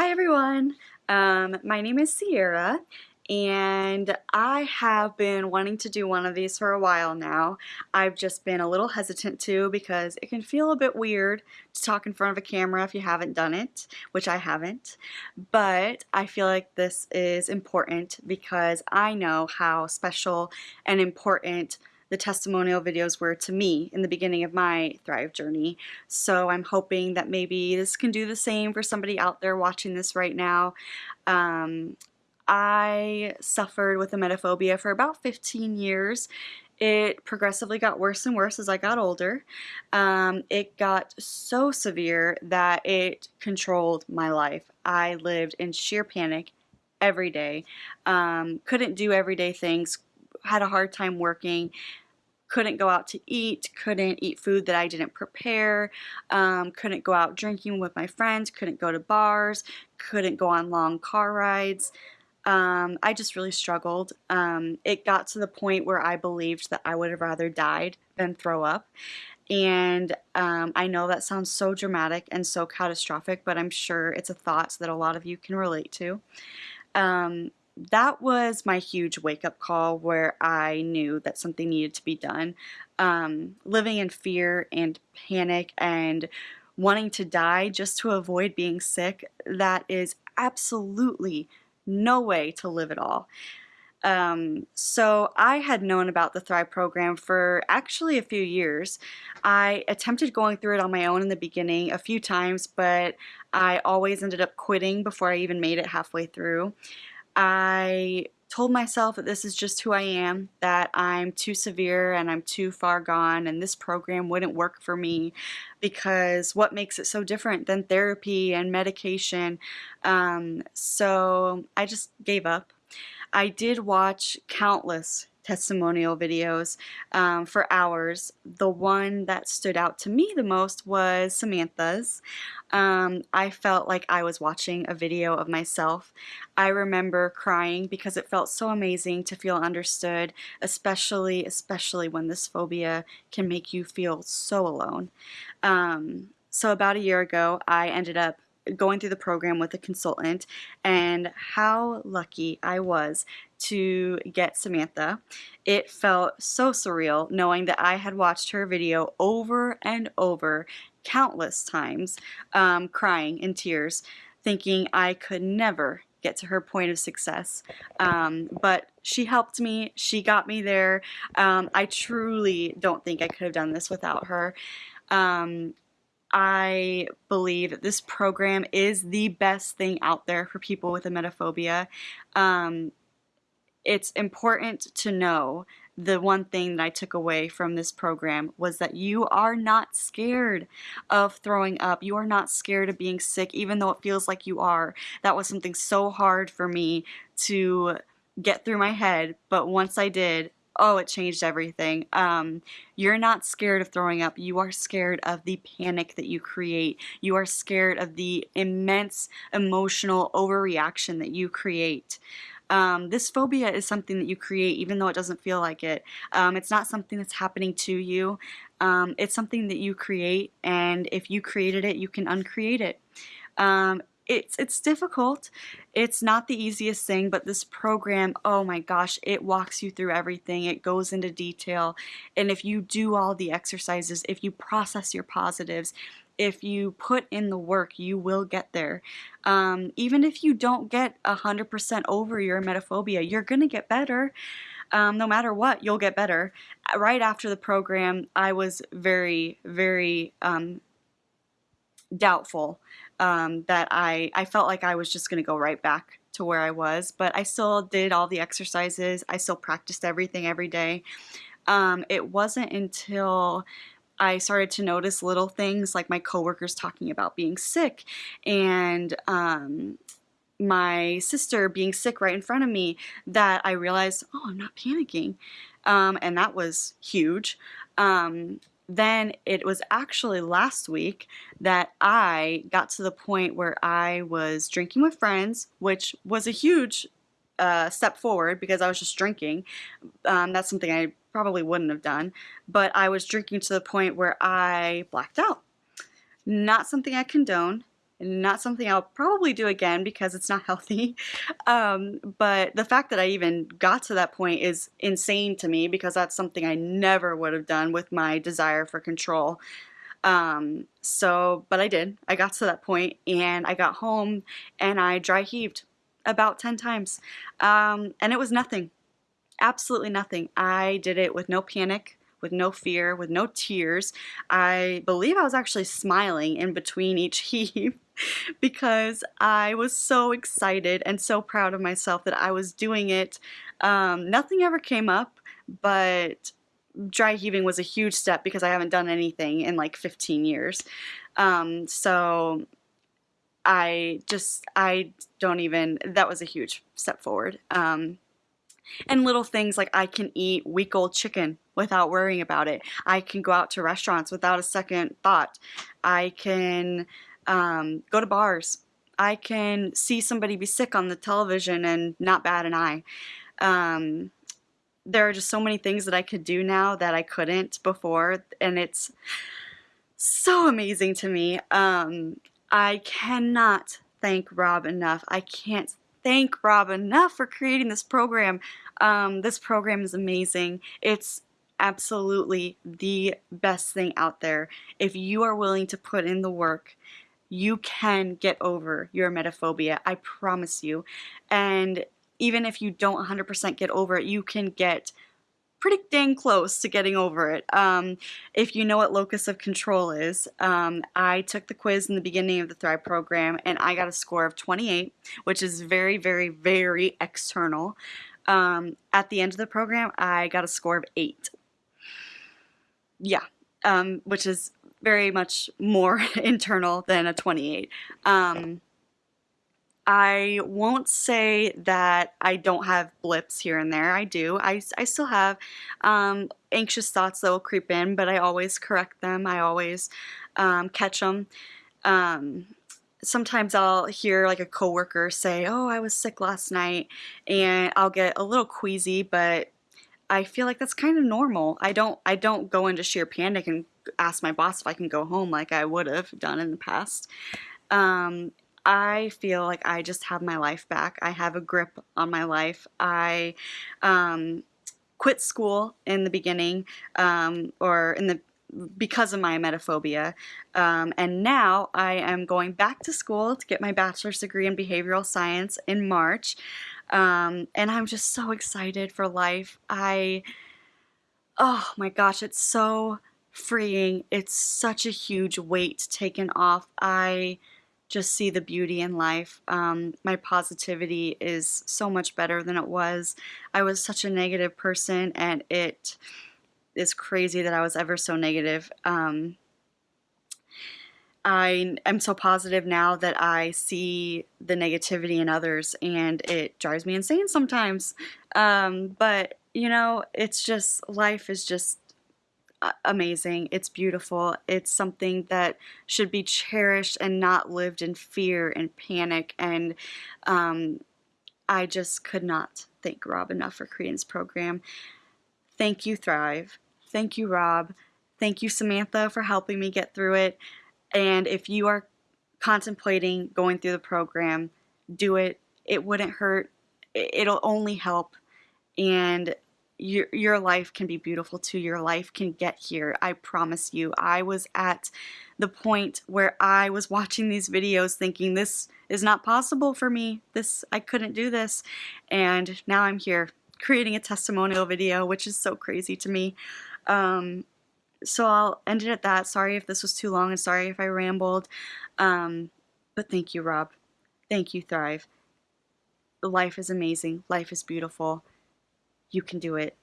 Hi everyone, um, my name is Sierra and I have been wanting to do one of these for a while now. I've just been a little hesitant to because it can feel a bit weird to talk in front of a camera if you haven't done it, which I haven't. But I feel like this is important because I know how special and important the testimonial videos were to me in the beginning of my Thrive journey. So I'm hoping that maybe this can do the same for somebody out there watching this right now. Um, I suffered with emetophobia for about 15 years. It progressively got worse and worse as I got older. Um, it got so severe that it controlled my life. I lived in sheer panic every day. Um, couldn't do everyday things, had a hard time working, couldn't go out to eat, couldn't eat food that I didn't prepare, um, couldn't go out drinking with my friends, couldn't go to bars, couldn't go on long car rides. Um, I just really struggled. Um, it got to the point where I believed that I would have rather died than throw up. And um, I know that sounds so dramatic and so catastrophic, but I'm sure it's a thought that a lot of you can relate to. Um, that was my huge wake up call where I knew that something needed to be done. Um, living in fear and panic and wanting to die just to avoid being sick, that is absolutely no way to live at all. Um, so I had known about the Thrive program for actually a few years. I attempted going through it on my own in the beginning a few times, but I always ended up quitting before I even made it halfway through. I told myself that this is just who I am, that I'm too severe and I'm too far gone and this program wouldn't work for me because what makes it so different than therapy and medication? Um, so I just gave up. I did watch countless testimonial videos um, for hours. The one that stood out to me the most was Samantha's. Um, I felt like I was watching a video of myself. I remember crying because it felt so amazing to feel understood, especially, especially when this phobia can make you feel so alone. Um, so about a year ago, I ended up going through the program with a consultant and how lucky I was to get Samantha. It felt so surreal knowing that I had watched her video over and over countless times, um, crying in tears, thinking I could never get to her point of success. Um, but she helped me, she got me there. Um, I truly don't think I could have done this without her. Um, I believe that this program is the best thing out there for people with emetophobia. Um, it's important to know the one thing that I took away from this program was that you are not scared of throwing up. You are not scared of being sick, even though it feels like you are. That was something so hard for me to get through my head, but once I did, oh, it changed everything. Um, you're not scared of throwing up. You are scared of the panic that you create. You are scared of the immense emotional overreaction that you create. Um, this phobia is something that you create even though it doesn't feel like it. Um, it's not something that's happening to you. Um, it's something that you create and if you created it, you can uncreate it. Um, it's it's difficult. It's not the easiest thing, but this program, oh my gosh, it walks you through everything. It goes into detail. And if you do all the exercises, if you process your positives, if you put in the work, you will get there. Um, even if you don't get 100% over your emetophobia, you're going to get better. Um, no matter what, you'll get better. Right after the program, I was very, very um, doubtful um, that I, I felt like I was just going to go right back to where I was, but I still did all the exercises. I still practiced everything every day. Um, it wasn't until I started to notice little things like my coworkers talking about being sick and um, my sister being sick right in front of me that I realized, oh, I'm not panicking. Um, and that was huge. Um, then it was actually last week that I got to the point where I was drinking with friends, which was a huge uh, step forward because I was just drinking. Um, that's something I probably wouldn't have done, but I was drinking to the point where I blacked out. Not something I condone, not something I'll probably do again because it's not healthy. Um, but the fact that I even got to that point is insane to me because that's something I never would have done with my desire for control. Um, so, but I did. I got to that point and I got home and I dry heaved about 10 times. Um, and it was nothing. Absolutely nothing. I did it with no panic, with no fear, with no tears. I believe I was actually smiling in between each heave because I was so excited and so proud of myself that I was doing it. Um, nothing ever came up, but dry heaving was a huge step because I haven't done anything in like 15 years. Um, so I just, I don't even, that was a huge step forward. Um, and little things like I can eat week old chicken without worrying about it. I can go out to restaurants without a second thought. I can um, go to bars. I can see somebody be sick on the television and not bat an eye. Um, there are just so many things that I could do now that I couldn't before, and it's so amazing to me. Um, I cannot thank Rob enough. I can't thank Rob enough for creating this program. Um, this program is amazing. It's absolutely the best thing out there. If you are willing to put in the work, you can get over your emetophobia. I promise you. And even if you don't 100% get over it, you can get pretty dang close to getting over it. Um, if you know what locus of control is, um, I took the quiz in the beginning of the Thrive program and I got a score of 28, which is very, very, very external. Um, at the end of the program, I got a score of 8. Yeah, um, which is very much more internal than a 28. I won't say that I don't have blips here and there. I do. I, I still have um, anxious thoughts that will creep in, but I always correct them. I always um, catch them. Um, sometimes I'll hear like a coworker say, "Oh, I was sick last night," and I'll get a little queasy, but I feel like that's kind of normal. I don't I don't go into sheer panic and ask my boss if I can go home like I would have done in the past. Um, I feel like I just have my life back. I have a grip on my life. I um, quit school in the beginning um, or in the because of my emetophobia. Um, and now I am going back to school to get my bachelor's degree in behavioral science in March. Um, and I'm just so excited for life. I, oh my gosh, it's so freeing. It's such a huge weight taken off. I just see the beauty in life. Um, my positivity is so much better than it was. I was such a negative person, and it is crazy that I was ever so negative. Um, I am so positive now that I see the negativity in others, and it drives me insane sometimes. Um, but you know, it's just life is just amazing. It's beautiful. It's something that should be cherished and not lived in fear and panic. And um, I just could not thank Rob enough for this program. Thank you, Thrive. Thank you, Rob. Thank you, Samantha, for helping me get through it. And if you are contemplating going through the program, do it. It wouldn't hurt. It'll only help. And your your life can be beautiful too. Your life can get here. I promise you. I was at the point where I was watching these videos thinking this is not possible for me. This I couldn't do this. And now I'm here creating a testimonial video, which is so crazy to me. Um, so I'll end it at that. Sorry if this was too long and sorry if I rambled. Um, but thank you, Rob. Thank you, Thrive. Life is amazing. Life is beautiful. You can do it.